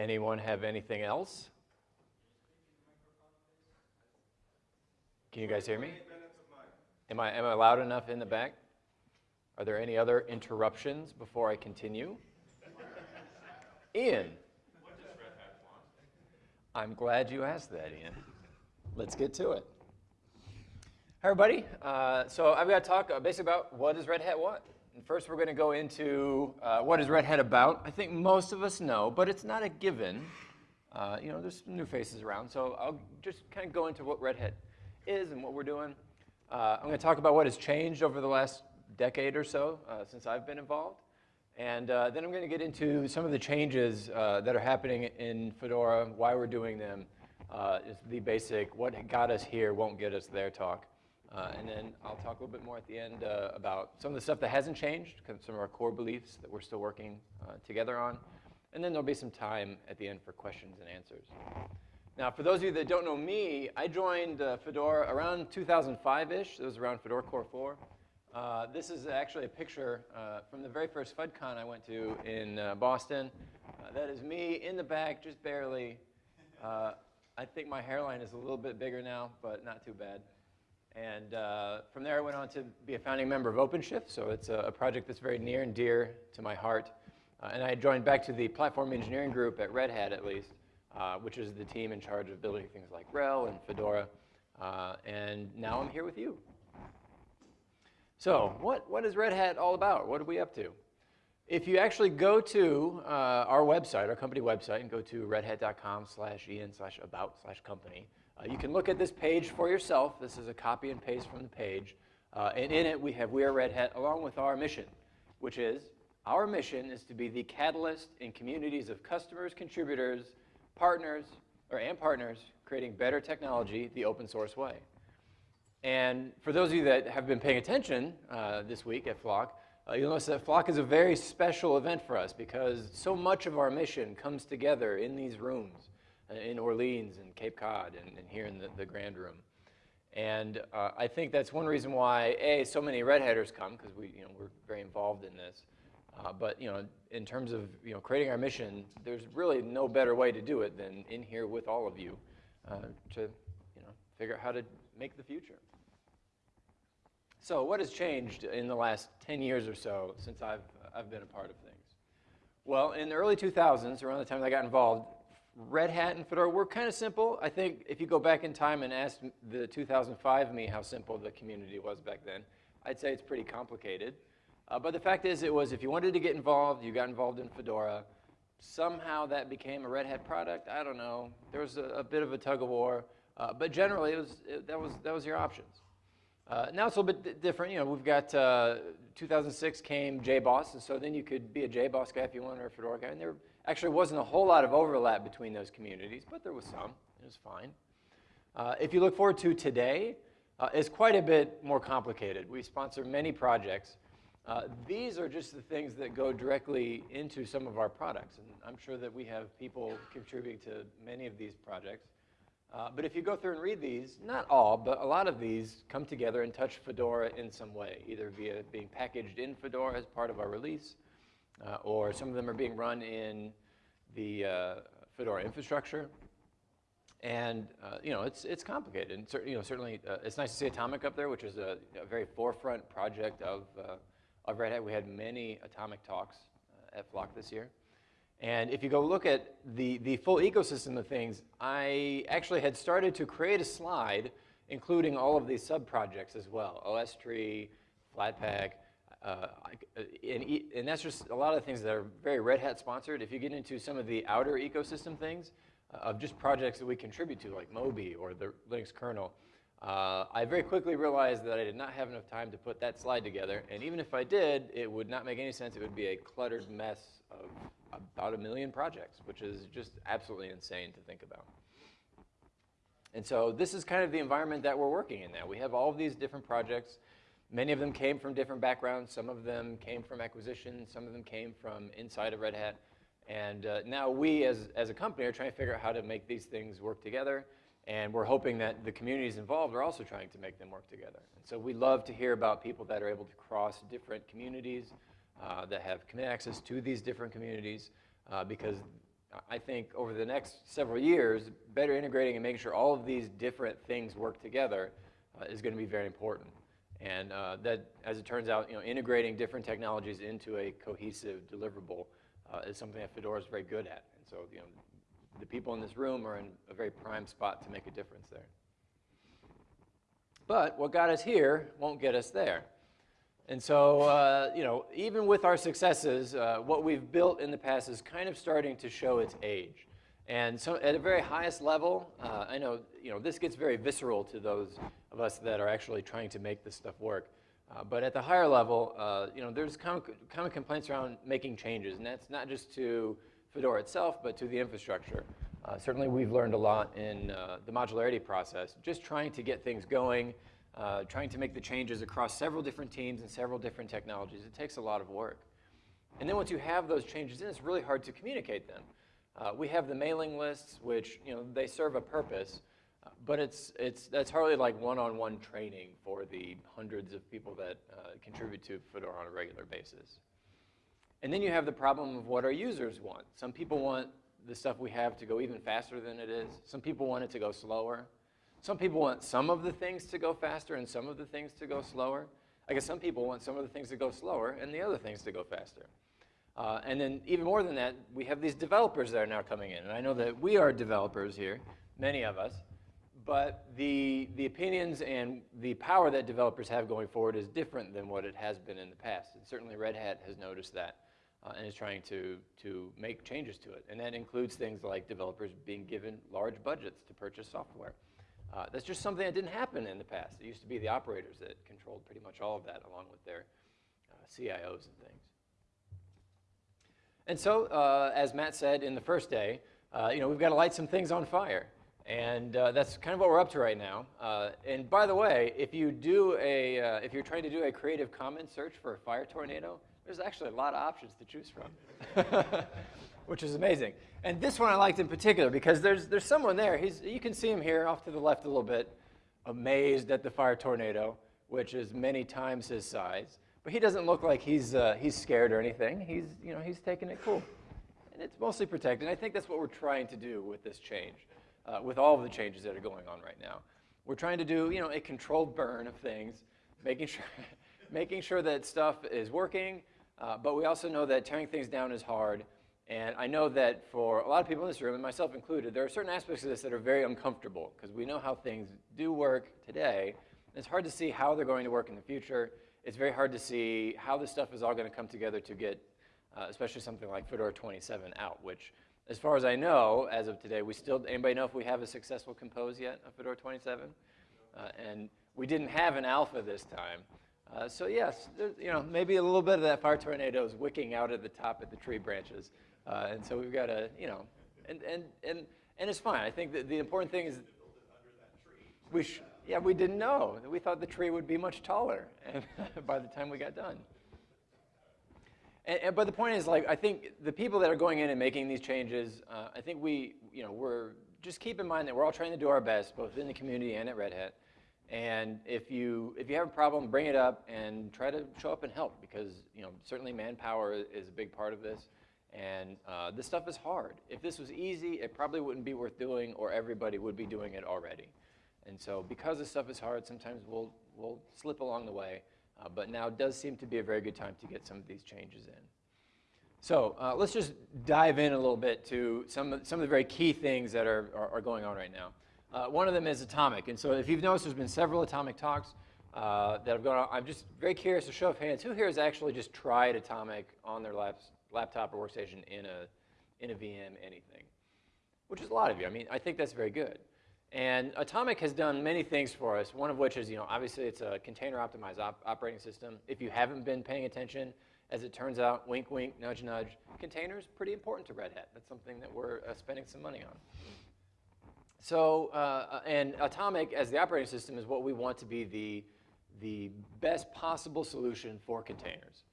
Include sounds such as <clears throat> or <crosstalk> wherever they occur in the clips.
Anyone have anything else? Can you guys hear me? Am I, am I loud enough in the back? Are there any other interruptions before I continue? Ian. I'm glad you asked that, Ian. Let's get to it. Hi, everybody. Uh, so I've got to talk uh, basically about what does Red Hat want. And first, we're going to go into uh, what is Red Hat about. I think most of us know, but it's not a given. Uh, you know, there's some new faces around, so I'll just kind of go into what Red Hat is and what we're doing. Uh, I'm going to talk about what has changed over the last decade or so uh, since I've been involved. And uh, then I'm going to get into some of the changes uh, that are happening in Fedora, why we're doing them, uh, is the basic what got us here won't get us there talk. Uh, and then I'll talk a little bit more at the end uh, about some of the stuff that hasn't changed, some of our core beliefs that we're still working uh, together on. And then there'll be some time at the end for questions and answers. Now, for those of you that don't know me, I joined Fedora around 2005-ish. It was around Fedora Core 4. Uh, this is actually a picture uh, from the very first FUDCon I went to in uh, Boston. Uh, that is me in the back, just barely. Uh, I think my hairline is a little bit bigger now, but not too bad. And uh, from there, I went on to be a founding member of OpenShift, so it's a, a project that's very near and dear to my heart. Uh, and I joined back to the platform engineering group at Red Hat, at least, uh, which is the team in charge of building things like RHEL and Fedora. and now I'm here with you. So what, what is Red Hat all about? What are we up to? If you actually go to uh, our website, our company website, and go to redhat.com slash en slash about slash company, uh, you can look at this page for yourself. This is a copy and paste from the page. Uh, and in it, we have We Are Red Hat along with our mission, which is our mission is to be the catalyst in communities of customers, contributors, partners, or and partners creating better technology the open source way. And for those of you that have been paying attention uh, this week at Flock, uh, you'll notice that Flock is a very special event for us because so much of our mission comes together in these rooms in Orleans and Cape Cod and, and here in the, the, Grand Room. And uh, I think that's one reason why, A, so many Red Hatters come because we, you know, we're very involved in this. Uh, but you know, in terms of you know, creating our mission, there's really no better way to do it than in here with all of you uh, to you know, figure out how to make the future. So what has changed in the last 10 years or so since I've, I've been a part of things? Well, in the early 2000s, around the time I got involved, Red Hat and Fedora were kind of simple. I think if you go back in time and ask the 2005 me how simple the community was back then, I'd say it's pretty complicated. Uh, but the fact is, it was if you wanted to get involved, you got involved in Fedora. Somehow that became a Red Hat product. I don't know. There was a, a bit of a tug of war. Uh, but generally, it was, it, that, was, that was your options. Uh, now it's a little bit different. You know, we've got uh, 2006 came JBoss, and so then you could be a JBoss guy if you wanted, or a Fedora guy. And there actually wasn't a whole lot of overlap between those communities, but there was some. It was fine. Uh, if you look forward to today, uh, it's quite a bit more complicated. We sponsor many projects. Uh, these are just the things that go directly into some of our products, and I'm sure that we have people contributing to many of these projects. Uh, but if you go through and read these, not all, but a lot of these come together and touch Fedora in some way, either via being packaged in Fedora as part of our release, uh, or some of them are being run in the uh, Fedora infrastructure. And uh, you know, it's, it's complicated. And cer you know, certainly, uh, it's nice to see Atomic up there, which is a, a very forefront project of, uh, of Red Hat. We had many Atomic talks at Flock this year. And if you go look at the, the full ecosystem of things, I actually had started to create a slide including all of these sub-projects as well, OSTree, Flatpak, uh, and, and, that's just a lot of things that are very Red Hat sponsored. If you get into some of the outer ecosystem things uh, of just projects that we contribute to, like Moby or the Linux kernel, uh, I very quickly realized that I did not have enough time to put that slide together. And even if I did, it would not make any sense. It would be a cluttered mess of about a million projects, which is just absolutely insane to think about. And so this is kind of the environment that we're working in now. We have all of these different projects. Many of them came from different backgrounds. Some of them came from acquisition. Some of them came from inside of Red Hat. And uh, now we, as, as a company, are trying to figure out how to make these things work together. And we're hoping that the communities involved are also trying to make them work together. And so we love to hear about people that are able to cross different communities, uh, that have access to these different communities uh, because I think over the next several years, better integrating and making sure all of these different things work together uh, is going to be very important. And uh, that, as it turns out, you know, integrating different technologies into a cohesive deliverable uh, is something that Fedora is very good at. And so, you know, the people in this room are in a very prime spot to make a difference there. But what got us here won't get us there. And so, uh, you know, even with our successes, uh, what we've built in the past is kind of starting to show its age. And so at a very highest level, uh, I know, you know, this gets very visceral to those of us that are actually trying to make this stuff work. Uh, but at the higher level, uh, you know, there's common, common complaints around making changes, and that's not just to Fedora itself, but to the infrastructure. Uh, certainly we've learned a lot in uh, the modularity process, just trying to get things going, uh, trying to make the changes across several different teams and several different technologies. It takes a lot of work. And then once you have those changes in, it's really hard to communicate them. Uh, we have the mailing lists, which you know they serve a purpose, but it's it's that's hardly like one-on-one -on -one training for the hundreds of people that uh, contribute to Fedora on a regular basis. And then you have the problem of what our users want. Some people want the stuff we have to go even faster than it is. Some people want it to go slower. Some people want some of the things to go faster and some of the things to go slower. I guess some people want some of the things to go slower and the other things to go faster. Uh, and then even more than that, we have these developers that are now coming in. And I know that we are developers here, many of us. But the, the opinions and the power that developers have going forward is different than what it has been in the past. And certainly Red Hat has noticed that uh, and is trying to, to make changes to it. And that includes things like developers being given large budgets to purchase software. Uh, that's just something that didn't happen in the past. It used to be the operators that controlled pretty much all of that along with their uh, CIOs and things. And so, uh, as Matt said in the first day, uh, you know, we've got to light some things on fire. And uh, that's kind of what we're up to right now. Uh, and by the way, if you do a, if you're trying to do a Creative Commons search for a fire tornado, there's actually a lot of options to choose from, <laughs> which is amazing. And this one I liked in particular because there's, there's someone there. He's, you can see him here off to the left a little bit, amazed at the fire tornado, which is many times his size. But he doesn't look like he's, uh, he's scared or anything. He's, you know, he's taking it cool. And it's mostly protected. And I think that's what we're trying to do with this change, uh, with all of the changes that are going on right now. We're trying to do, you know, a controlled burn of things, making sure, <laughs> making sure that stuff is working, uh, but we also know that tearing things down is hard. And I know that for a lot of people in this room, and myself included, there are certain aspects of this that are very uncomfortable because we know how things do work today. It's hard to see how they're going to work in the future. It's very hard to see how this stuff is all going to come together to get, uh, especially something like Fedora 27 out, which, as far as I know, as of today, we still, anybody know if we have a successful compose yet of Fedora 27? Uh, and we didn't have an alpha this time. Uh, so yes, you know, maybe a little bit of that fire tornado is wicking out at the top of the tree branches. Uh, and so we've got to, you know, and, and, and, and it's fine. I think that the important thing is we yeah, we didn't know. We thought the tree would be much taller and <laughs> by the time we got done. And, and, but the point is, like, I think the people that are going in and making these changes, uh, I think we, you know, we're, just keep in mind that we're all trying to do our best, both in the community and at Red Hat. And if you, if you have a problem, bring it up and try to show up and help because you know, certainly manpower is a big part of this. And uh, this stuff is hard. If this was easy, it probably wouldn't be worth doing or everybody would be doing it already. And so because this stuff is hard, sometimes we'll, we'll slip along the way. Uh, but now does seem to be a very good time to get some of these changes in. So uh, let's just dive in a little bit to some, some of the very key things that are, are, are going on right now. Uh, one of them is atomic. And so if you've noticed, there's been several atomic talks uh, that have gone on. I'm just very curious to show of hands, who here has actually just tried atomic on their laps, laptop or workstation in a, in a VM, anything? Which is a lot of you. I mean, I think that's very good. And Atomic has done many things for us, one of which is, you know, obviously it's a container optimized op operating system. If you haven't been paying attention, as it turns out, wink, wink, nudge, nudge, containers pretty important to Red Hat. That's something that we're uh, spending some money on. So, uh, and Atomic as the operating system is what we want to be the, the best possible solution for containers.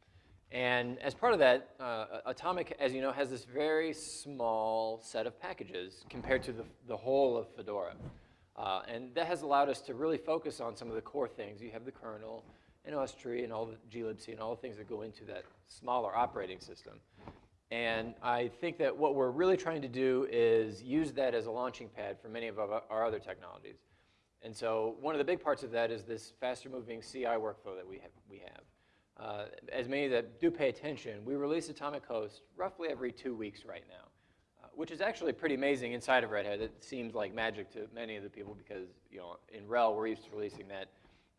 And as part of that, uh, Atomic, as you know, has this very small set of packages compared to the, the whole of Fedora. Uh, and that has allowed us to really focus on some of the core things. You have the kernel and OSTree and all the glibc and all the things that go into that smaller operating system. And I think that what we're really trying to do is use that as a launching pad for many of our other technologies. And so one of the big parts of that is this faster moving CI workflow that we have. We have. Uh, as many that do pay attention, we release Atomic Host roughly every two weeks right now, uh, which is actually pretty amazing inside of Red Hat. It seems like magic to many of the people because you know in RHEL we're used to releasing that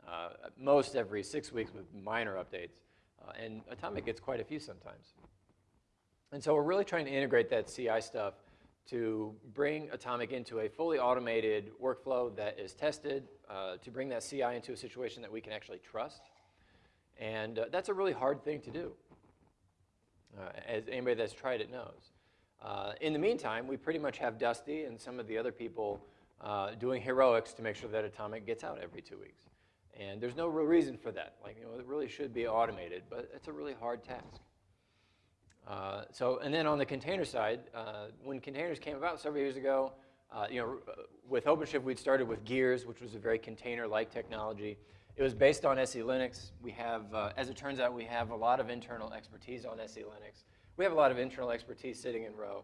uh, most every six weeks with minor updates, uh, and Atomic gets quite a few sometimes. And so we're really trying to integrate that CI stuff to bring Atomic into a fully automated workflow that is tested, uh, to bring that CI into a situation that we can actually trust. And uh, that's a really hard thing to do, uh, as anybody that's tried it knows. Uh, in the meantime, we pretty much have Dusty and some of the other people uh, doing heroics to make sure that Atomic gets out every two weeks. And there's no real reason for that. Like, you know, it really should be automated, but it's a really hard task. Uh, so, and then on the container side, uh, when containers came about several years ago, uh, you know, with OpenShift, we'd started with Gears, which was a very container-like technology. It was based on SELinux. We have, uh, as it turns out, we have a lot of internal expertise on SELinux. We have a lot of internal expertise sitting in row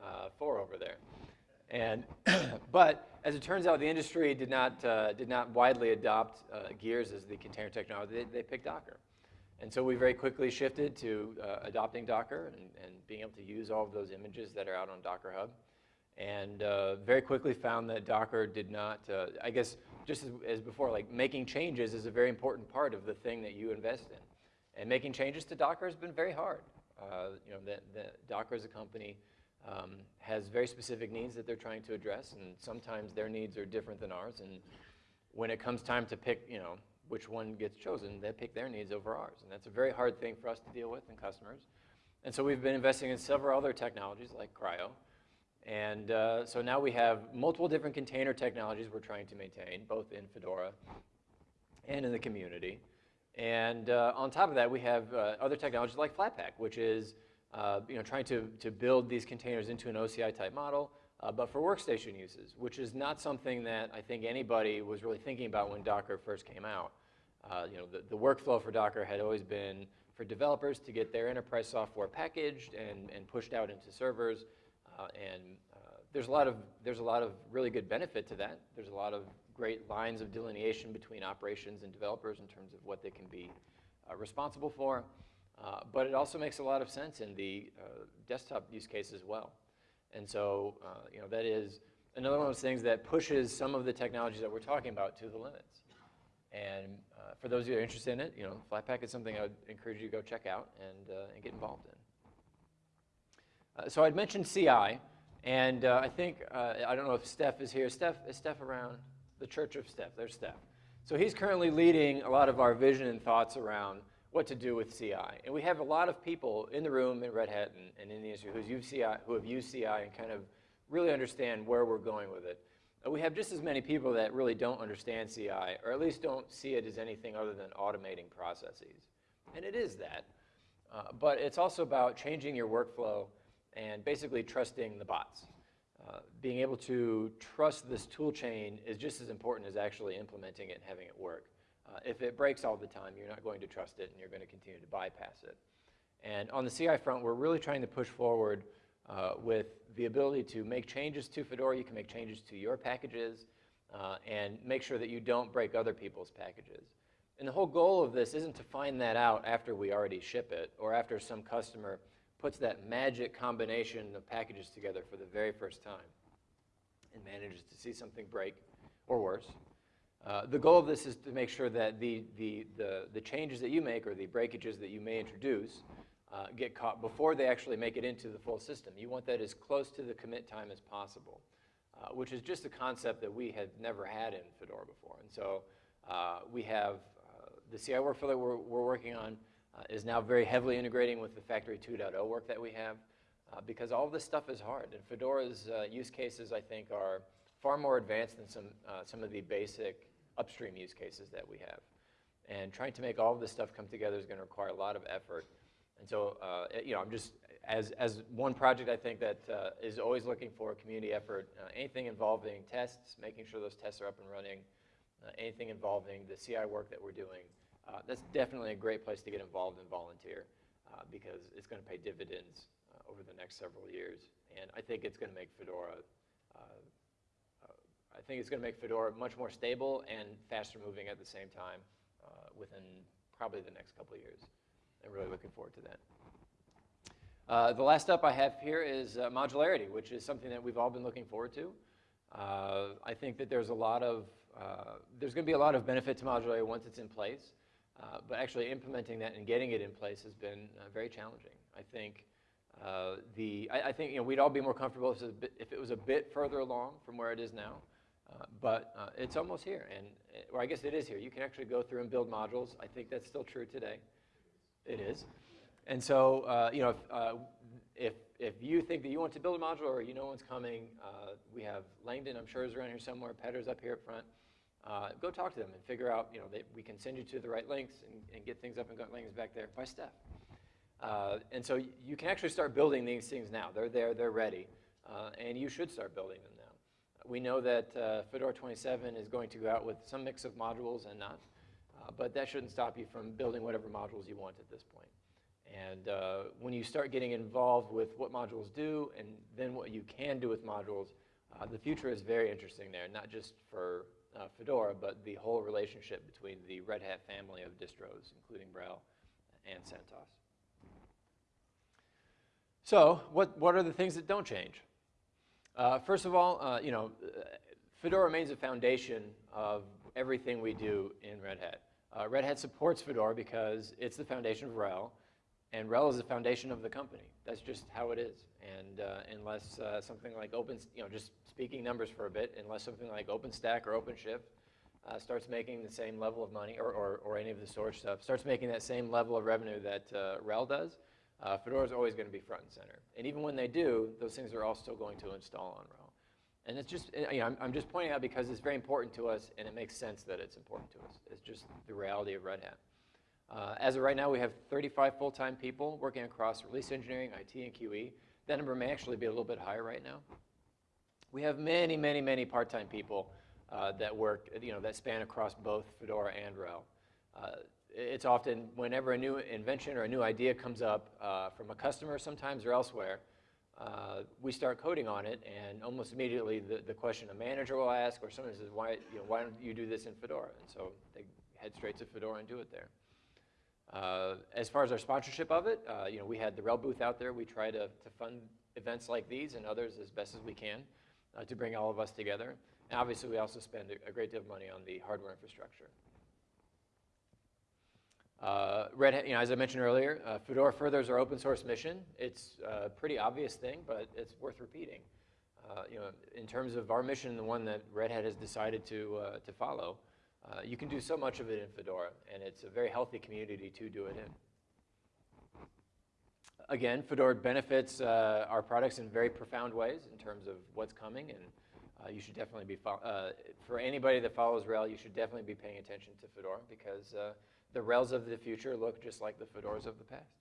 uh, four over there. And, <clears throat> but as it turns out, the industry did not, uh, did not widely adopt Gears as the container technology. They, they picked Docker. And so we very quickly shifted to uh, adopting Docker and, and, being able to use all of those images that are out on Docker Hub. And uh, very quickly found that Docker did not, uh, I guess, just as, as, before, like making changes is a very important part of the thing that you invest in. And making changes to Docker has been very hard. Uh, you know, the, the Docker as a company um, has very specific needs that they're trying to address, and sometimes their needs are different than ours. And when it comes time to pick, you know, which one gets chosen, they pick their needs over ours. And that's a very hard thing for us to deal with and customers. And so we've been investing in several other technologies like CRI-O. And uh, so now we have multiple different container technologies we're trying to maintain, both in Fedora and in the community. And uh, on top of that, we have uh, other technologies like Flatpak, which is uh, you know, trying to, to build these containers into an OCI type model, uh, but for workstation uses, which is not something that I think anybody was really thinking about when Docker first came out. Uh, you know, the, the workflow for Docker had always been for developers to get their enterprise software packaged and, and pushed out into servers. Uh, and uh, there's, a lot of, there's a lot of really good benefit to that. There's a lot of great lines of delineation between operations and developers in terms of what they can be uh, responsible for. But it also makes a lot of sense in the desktop use case as well. And so, you know, that is another one of those things that pushes some of the technologies that we're talking about to the limits. And uh, for those of you who are interested in it, you know, Flatpak is something I would encourage you to go check out and, uh, and get involved in. Uh, so I'd mentioned CI, and uh, I think, uh, I don't know if Steph is here. Steph, is Steph around? The Church of Steph, there's Steph. So he's currently leading a lot of our vision and thoughts around what to do with CI. And we have a lot of people in the room in Red Hat and, and in the industry who's used CI, who have used CI and kind of really understand where we're going with it. We have just as many people that really don't understand CI, or at least don't see it as anything other than automating processes. And it is that. Uh, but it's also about changing your workflow and basically trusting the bots. Uh, being able to trust this tool chain is just as important as actually implementing it and having it work. Uh, if it breaks all the time, you're not going to trust it and you're going to continue to bypass it. And on the CI front, we're really trying to push forward uh, with the ability to make changes to Fedora. You can make changes to your packages uh, and make sure that you don't break other people's packages. And the whole goal of this isn't to find that out after we already ship it or after some customer puts that magic combination of packages together for the very first time and manages to see something break or worse. Uh, the goal of this is to make sure that the, the, the, the, changes that you make or the breakages that you may introduce uh, get caught before they actually make it into the full system. You want that as close to the commit time as possible, uh, which is just a concept that we had never had in Fedora before. And so uh, we have uh, the CI workflow that we're, we're working on is now very heavily integrating with the Factory 2.0 work that we have because all of this stuff is hard. And Fedora's use cases, I think, are far more advanced than some, some of the basic upstream use cases that we have. And trying to make all of this stuff come together is going to require a lot of effort. And so, uh, you know, I'm just, as, as one project I think that uh, is always looking for community effort, uh, anything involving tests, making sure those tests are up and running, uh, anything involving the CI work that we're doing, uh, that's definitely a great place to get involved and volunteer uh, because it's going to pay dividends over the next several years. And I think it's going to make Fedora, uh, uh, I think it's going to make Fedora much more stable and faster moving at the same time uh, within probably the next couple of years. I'm really looking forward to that. Uh, the last up I have here is uh, modularity, which is something that we've all been looking forward to. Uh, I think that there's a lot of, uh, there's going to be a lot of benefit to modularity once it's in place, uh, but actually implementing that and getting it in place has been uh, very challenging. I think the, I, I, think you know we'd all be more comfortable if it, bit, if it was a bit further along from where it is now, but it's almost here, and or I guess it is here. You can actually go through and build modules. I think that's still true today. It is. And so, uh, you know, if, uh, if, if, you think that you want to build a module or you know one's coming, uh, we have Langdon, I'm sure is around here somewhere, Petter's up here up front. Uh, go talk to them and figure out, you know, they, we can send you to the right links and, and get things up and got links back there by Steph. Uh, and so you can actually start building these things now. They're there, they're ready, uh, and you should start building them now. We know that Fedora 27 is going to go out with some mix of modules and not, but that shouldn't stop you from building whatever modules you want at this point. And uh, when you start getting involved with what modules do and then what you can do with modules, uh, the future is very interesting there, not just for uh, Fedora, but the whole relationship between the Red Hat family of distros, including RHEL and CentOS. So what, what are the things that don't change? Uh, first of all, uh, you know, Fedora remains a foundation of everything we do in Red Hat. Uh, Red Hat supports Fedora because it's the foundation of RHEL, and RHEL is the foundation of the company. That's just how it is. And uh, unless uh, something like Open, you know, just speaking numbers for a bit, unless something like OpenStack or OpenShift uh, starts making the same level of money, or, or, or, any of the storage stuff, starts making that same level of revenue that uh, RHEL does, uh, Fedora is always going to be front and center. And even when they do, those things are all still going to install on RHEL. And it's just, you know, I'm, I'm just pointing out because it's very important to us, and it makes sense that it's important to us. It's just the reality of Red Hat. Uh, as of right now, we have 35 full-time people working across release engineering, IT, and QE. That number may actually be a little bit higher right now. We have many, many, many part-time people uh, that work, you know, that span across both Fedora and RHEL. Uh, it's often whenever a new invention or a new idea comes up uh, from a customer sometimes or elsewhere, uh, we start coding on it, and almost immediately the, the question a manager will ask or someone says, why, you know, why don't you do this in Fedora? And so they head straight to Fedora and do it there. Uh, as far as our sponsorship of it, uh, you know, we had the RHEL booth out there. We try to, to fund events like these and others as best as we can uh, to bring all of us together. And obviously, we also spend a, a great deal of money on the hardware infrastructure. Uh, Red Hat, you know, as I mentioned earlier, uh, Fedora furthers our open source mission. It's a pretty obvious thing, but it's worth repeating. Uh, you know, in terms of our mission, the one that Red Hat has decided to, to follow, uh, you can do so much of it in Fedora, and it's a very healthy community to do it in. Again, Fedora benefits uh, our products in very profound ways in terms of what's coming, and uh, you should definitely be, uh, for anybody that follows RHEL, you should definitely be paying attention to Fedora because uh, the RHELs of the future look just like the Fedoras of the past.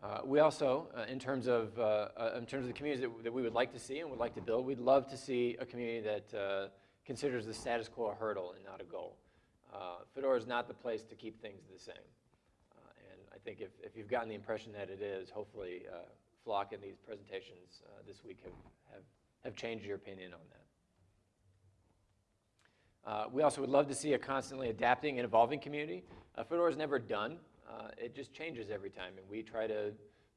Uh, we also, uh, in terms of uh, in terms of the communities that, that, we would like to see and would like to build, we'd love to see a community that considers the status quo a hurdle and not a goal. Uh, Fedora is not the place to keep things the same. Uh, and I think if, if you've gotten the impression that it is, hopefully uh, Flock and these presentations uh, this week have, have, have changed your opinion on that. Uh, we also would love to see a constantly adapting and evolving community. Uh, Fedora is never done. It just changes every time. And we try to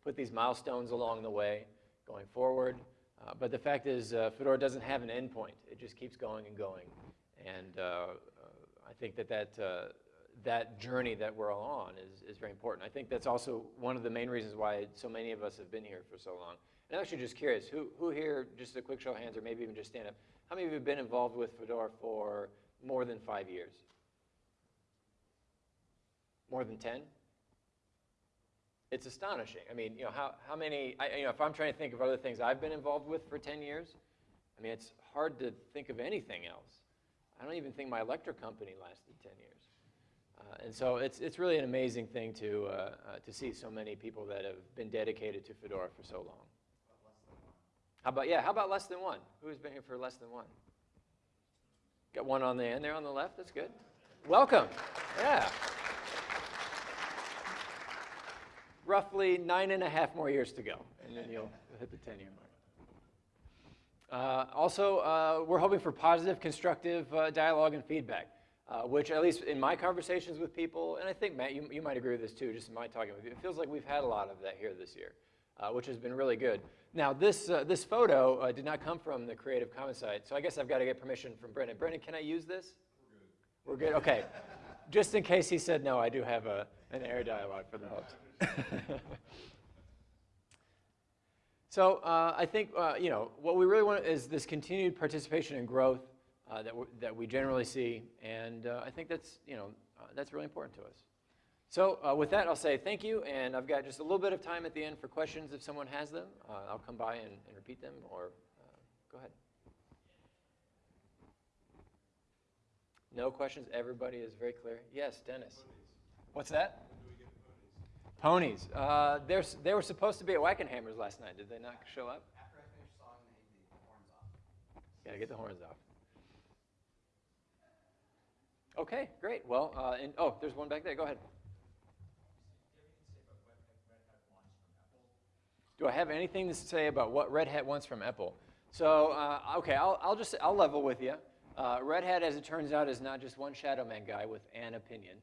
put these milestones along the way going forward. Uh, but the fact is, uh, Fedora doesn't have an endpoint. It just keeps going and going. And uh, uh I think that that, uh, that journey that we're all on is, is very important. I think that's also one of the main reasons why so many of us have been here for so long. And I'm actually just curious, who, who here, just a quick show of hands, or maybe even just stand up, how many of you have been involved with Fedora for more than five years? More than 10? It's astonishing. I mean, you know, how, how many, I, you know, if I'm trying to think of other things I've been involved with for 10 years, I mean, it's hard to think of anything else. I don't even think my electric company lasted 10 years. Uh, and so it's, it's really an amazing thing to, uh, uh, to see so many people that have been dedicated to Fedora for so long. How about, yeah, how about less than one? Who's been here for less than one? Got one on the end there on the left, that's good. Welcome, yeah. Roughly nine and a half more years to go, and then you'll hit the 10-year mark. Uh, also, uh, we're hoping for positive, constructive uh, dialogue and feedback, uh, which at least in my conversations with people, and I think, Matt, you, you might agree with this too, just in my talking with you, it feels like we've had a lot of that here this year, uh, which has been really good. Now, this, uh, this photo did not come from the Creative Commons site, so I guess I've got to get permission from Brendan. Brendan, can I use this? We're good. We're good, okay. just in case he said no, I do have a, an air dialogue for the host. <laughs> So uh, I think, uh, you know, what we really want is this continued participation and growth uh, that, that we generally see, and uh, I think that's, you know, uh, that's really important to us. So uh, with that, I'll say thank you, and I've got just a little bit of time at the end for questions if someone has them. I'll come by and, and, repeat them, or go ahead. No questions? Everybody is very clear? Yes, Dennis. What's that? Ponies. Uh, they were supposed to be at Wackenhammers last night. Did they not show up? After I finished they the horns off. Gotta get the horns off. Okay, great. Well, uh, and, oh, there's one back there. Go ahead. Do I have anything to say about what Red Hat wants from EPEL? So, uh, okay, I'll, I'll, just I'll level with you. Uh, Red Hat, as it turns out, is not just one Shadow Man guy with an opinion.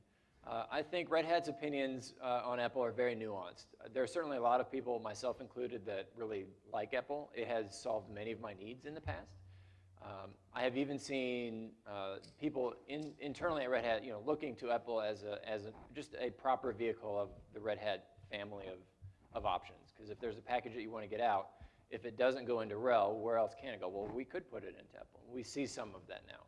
Uh, I think Red Hat's opinions uh, on EPEL are very nuanced. There are certainly a lot of people, myself included, that really like EPEL. It has solved many of my needs in the past. Um, I have even seen uh, people in, internally at Red Hat, you know, looking to EPEL as, a, as a, just a proper vehicle of the Red Hat family of, of options. Because if there's a package that you want to get out, if it doesn't go into RHEL, where else can it go? Well, we could put it into EPEL. We see some of that now.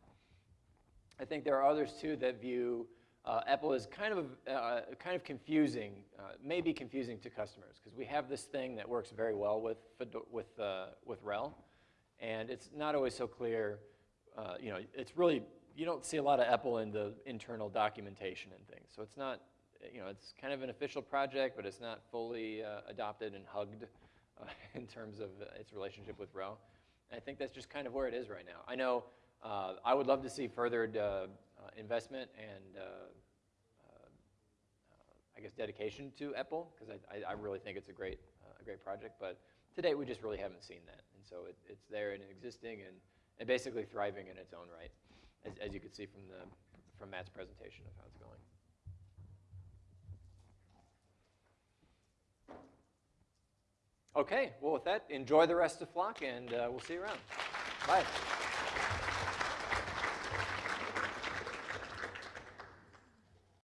I think there are others too that view uh, EPEL is kind of, uh, kind of confusing, uh, maybe confusing to customers, because we have this thing that works very well with, with, uh, with RHEL, and it's not always so clear, uh, you know, it's really, you don't see a lot of EPEL in the internal documentation and things, so it's not, you know, it's kind of an official project, but it's not fully uh, adopted and hugged <laughs> in terms of its relationship with RHEL. And I think that's just kind of where it is right now. I know I would love to see furthered uh, investment and uh, uh, I guess dedication to EPEL because I, I, really think it's a great, a great project. But today we just really haven't seen that. And so it, it's there and existing and, and basically thriving in its own right, as, as you could see from, the, from Matt's presentation of how it's going. Okay, well with that, enjoy the rest of Flock and uh, we'll see you around. Bye.